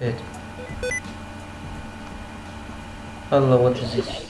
Evet. Allah what is this?